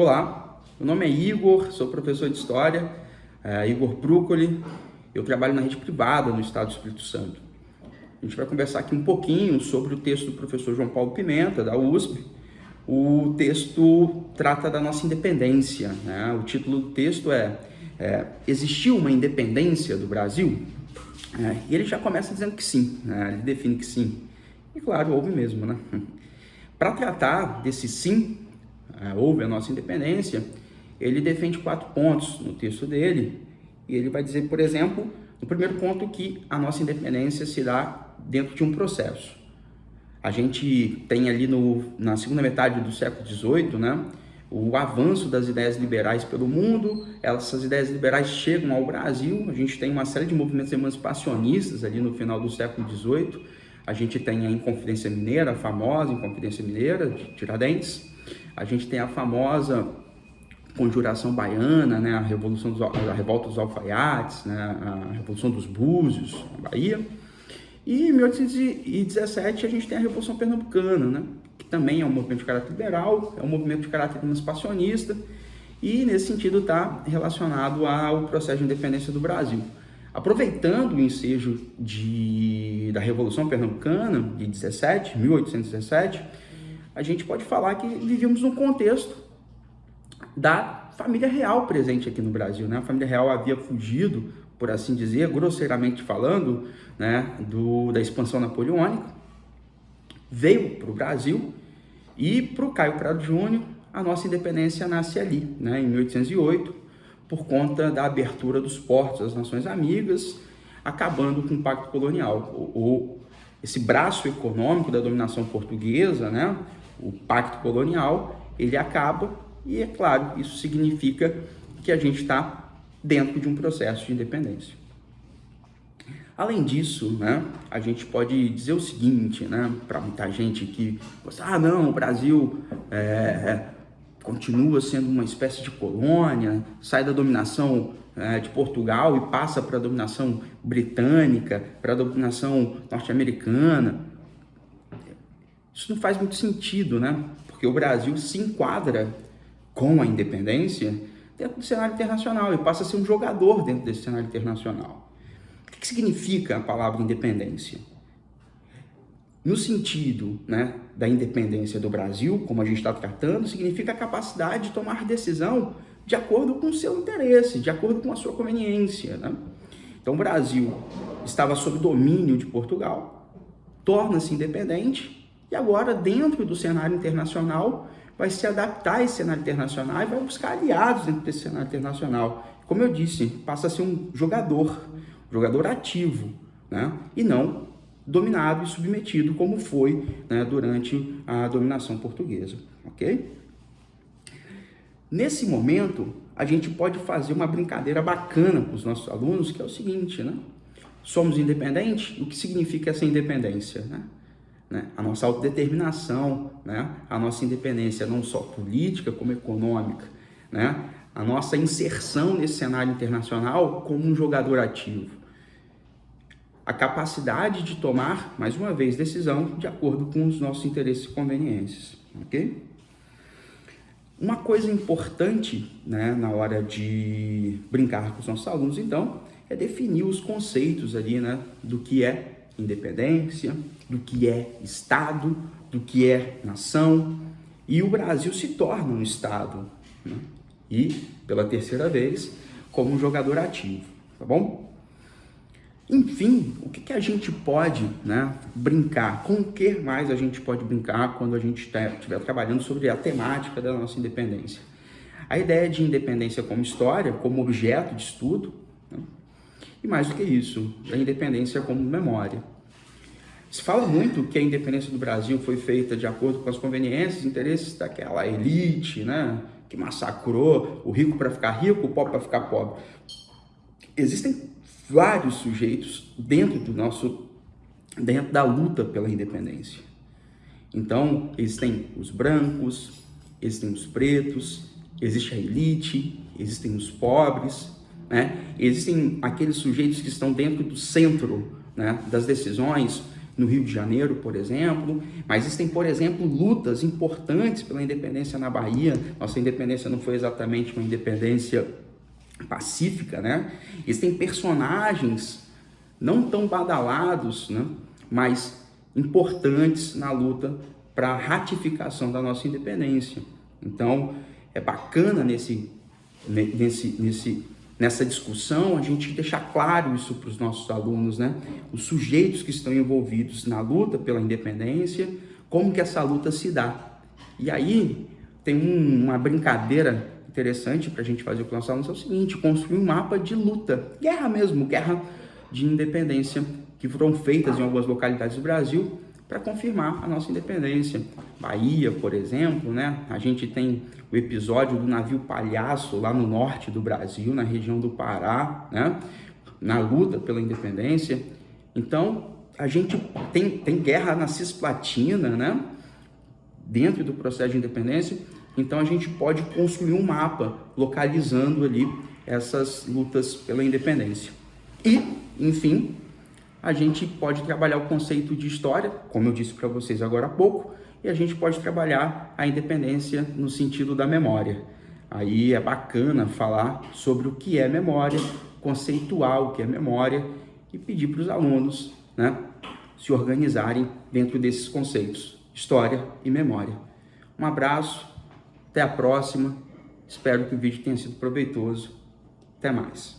Olá, meu nome é Igor, sou professor de História, é, Igor Brúcoli, eu trabalho na rede privada no Estado do Espírito Santo. A gente vai conversar aqui um pouquinho sobre o texto do professor João Paulo Pimenta, da USP. O texto trata da nossa independência, né? o título do texto é, é Existiu uma independência do Brasil? É, e ele já começa dizendo que sim, né? ele define que sim. E claro, houve mesmo, né? Para tratar desse sim, houve a nossa independência, ele defende quatro pontos no texto dele, e ele vai dizer, por exemplo, no primeiro ponto que a nossa independência se dá dentro de um processo. A gente tem ali no, na segunda metade do século XVIII, né, o avanço das ideias liberais pelo mundo, essas ideias liberais chegam ao Brasil, a gente tem uma série de movimentos emancipacionistas ali no final do século XVIII, a gente tem a Inconfidência Mineira, a famosa Inconfidência Mineira de Tiradentes, a gente tem a famosa Conjuração Baiana, né, a, Revolução dos, a Revolta dos Alfaiates, né, a Revolução dos Búzios, na Bahia, e em 1817 a gente tem a Revolução Pernambucana, né, que também é um movimento de caráter liberal, é um movimento de caráter emancipacionista, e nesse sentido está relacionado ao processo de independência do Brasil. Aproveitando o ensejo de, da Revolução Pernambucana de 17, 1817, a gente pode falar que vivíamos num contexto da família real presente aqui no Brasil. Né? A família real havia fugido, por assim dizer, grosseiramente falando, né, do, da expansão napoleônica, veio para o Brasil e para o Caio Prado Júnior a nossa independência nasce ali, né, em 1808, por conta da abertura dos portos às nações amigas, acabando com o pacto colonial. O, o, esse braço econômico da dominação portuguesa, né, o pacto colonial, ele acaba e, é claro, isso significa que a gente está dentro de um processo de independência. Além disso, né, a gente pode dizer o seguinte, né, para muita gente que, ah, não, o Brasil é, continua sendo uma espécie de colônia, sai da dominação é, de Portugal e passa para a dominação britânica, para a dominação norte-americana. Isso não faz muito sentido, né? Porque o Brasil se enquadra com a independência dentro do cenário internacional e passa a ser um jogador dentro desse cenário internacional. O que significa a palavra independência? No sentido né, da independência do Brasil, como a gente está tratando, significa a capacidade de tomar decisão de acordo com o seu interesse, de acordo com a sua conveniência. Né? Então o Brasil estava sob domínio de Portugal, torna-se independente e agora, dentro do cenário internacional, vai se adaptar a esse cenário internacional e vai buscar aliados dentro desse cenário internacional. Como eu disse, passa a ser um jogador, um jogador ativo, né? e não dominado e submetido como foi né, durante a dominação portuguesa, ok? Nesse momento, a gente pode fazer uma brincadeira bacana com os nossos alunos, que é o seguinte, né? Somos independentes? O que significa essa independência, né? Né? a nossa autodeterminação, né? a nossa independência não só política como econômica, né? a nossa inserção nesse cenário internacional como um jogador ativo, a capacidade de tomar, mais uma vez, decisão de acordo com os nossos interesses e conveniências, ok? Uma coisa importante né, na hora de brincar com os nossos alunos, então, é definir os conceitos ali, né, do que é independência, do que é Estado, do que é nação. E o Brasil se torna um Estado. Né? E, pela terceira vez, como um jogador ativo. Tá bom? Enfim, o que, que a gente pode né, brincar? Com o que mais a gente pode brincar quando a gente tá, estiver trabalhando sobre a temática da nossa independência? A ideia de independência como história, como objeto de estudo, né? E mais do que isso, a independência como memória. Se fala muito que a independência do Brasil foi feita de acordo com as conveniências e interesses daquela elite, né? Que massacrou o rico para ficar rico, o pobre para ficar pobre. Existem vários sujeitos dentro do nosso, dentro da luta pela independência. Então, existem os brancos, existem os pretos, existe a elite, existem os pobres, né? Existem aqueles sujeitos que estão dentro do centro né, das decisões, no Rio de Janeiro, por exemplo, mas existem, por exemplo, lutas importantes pela independência na Bahia. Nossa independência não foi exatamente uma independência pacífica, né? Existem personagens não tão badalados, né? mas importantes na luta para a ratificação da nossa independência. Então, é bacana nesse, nesse, nesse, nessa discussão a gente deixar claro isso para os nossos alunos, né? Os sujeitos que estão envolvidos na luta pela independência, como que essa luta se dá. E aí tem um, uma brincadeira interessante para a gente fazer com os nossos alunos, é o seguinte, construir um mapa de luta, guerra mesmo, guerra de independência, que foram feitas em algumas localidades do Brasil, para confirmar a nossa independência. Bahia, por exemplo, né? A gente tem o episódio do navio Palhaço lá no norte do Brasil, na região do Pará, né? Na luta pela independência. Então, a gente tem, tem guerra na Cisplatina, né? Dentro do processo de independência. Então, a gente pode construir um mapa localizando ali essas lutas pela independência. E, enfim, a gente pode trabalhar o conceito de história, como eu disse para vocês agora há pouco, e a gente pode trabalhar a independência no sentido da memória. Aí é bacana falar sobre o que é memória, conceituar o que é memória e pedir para os alunos né, se organizarem dentro desses conceitos, história e memória. Um abraço, até a próxima, espero que o vídeo tenha sido proveitoso. Até mais.